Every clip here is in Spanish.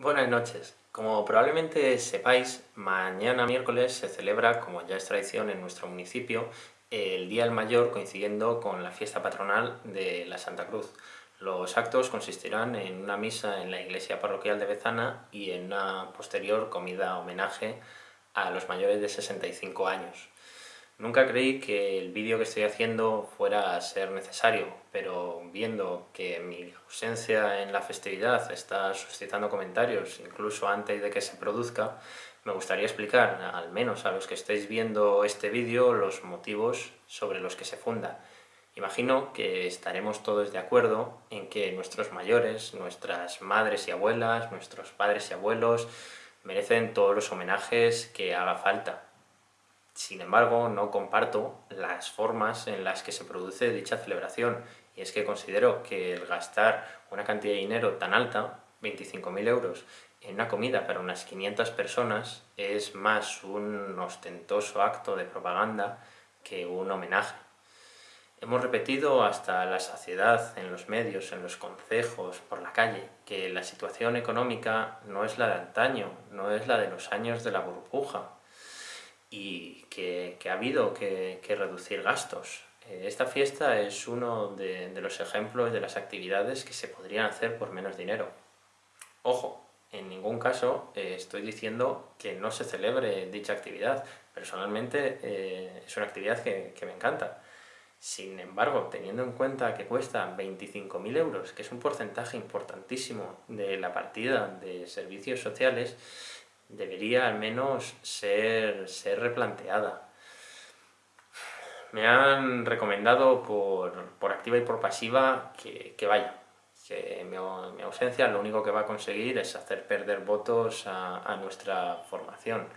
Buenas noches. Como probablemente sepáis, mañana miércoles se celebra, como ya es tradición en nuestro municipio, el Día del Mayor coincidiendo con la fiesta patronal de la Santa Cruz. Los actos consistirán en una misa en la iglesia parroquial de Bezana y en una posterior comida homenaje a los mayores de 65 años. Nunca creí que el vídeo que estoy haciendo fuera a ser necesario, pero viendo que mi ausencia en la festividad está suscitando comentarios, incluso antes de que se produzca, me gustaría explicar, al menos a los que estéis viendo este vídeo, los motivos sobre los que se funda. Imagino que estaremos todos de acuerdo en que nuestros mayores, nuestras madres y abuelas, nuestros padres y abuelos, merecen todos los homenajes que haga falta, sin embargo, no comparto las formas en las que se produce dicha celebración, y es que considero que el gastar una cantidad de dinero tan alta, 25.000 euros, en una comida para unas 500 personas es más un ostentoso acto de propaganda que un homenaje. Hemos repetido hasta la saciedad en los medios, en los concejos, por la calle, que la situación económica no es la de antaño, no es la de los años de la burbuja, y que, ha habido que, reducir gastos. Eh, esta fiesta es uno de, los ejemplos de las actividades que se podrían hacer por menos dinero. Ojo, en ningún caso eh, estoy diciendo que no se celebre dicha actividad. Personalmente eh, es una actividad que, que, me encanta. Sin embargo, teniendo en cuenta que cuesta 25.000 euros, que es un porcentaje importantísimo de la partida de servicios sociales, debería al menos ser, ser replanteada. Me han recomendado por, activa y por pasiva que, vaya, que mi, ausencia lo único que va a conseguir es hacer perder votos a, nuestra formación.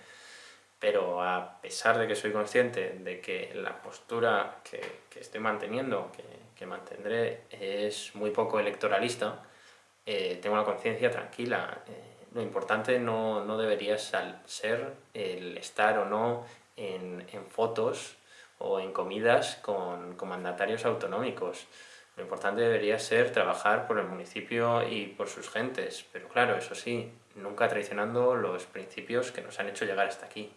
Pero a pesar de que soy consciente de que la postura que, estoy manteniendo, que, mantendré, es muy poco electoralista, eh, tengo la conciencia tranquila. Eh, lo importante no, no debería ser el estar o no en, fotos o en comidas con, con, mandatarios autonómicos. Lo importante debería ser trabajar por el municipio y por sus gentes, pero claro, eso sí, nunca traicionando los principios que nos han hecho llegar hasta aquí.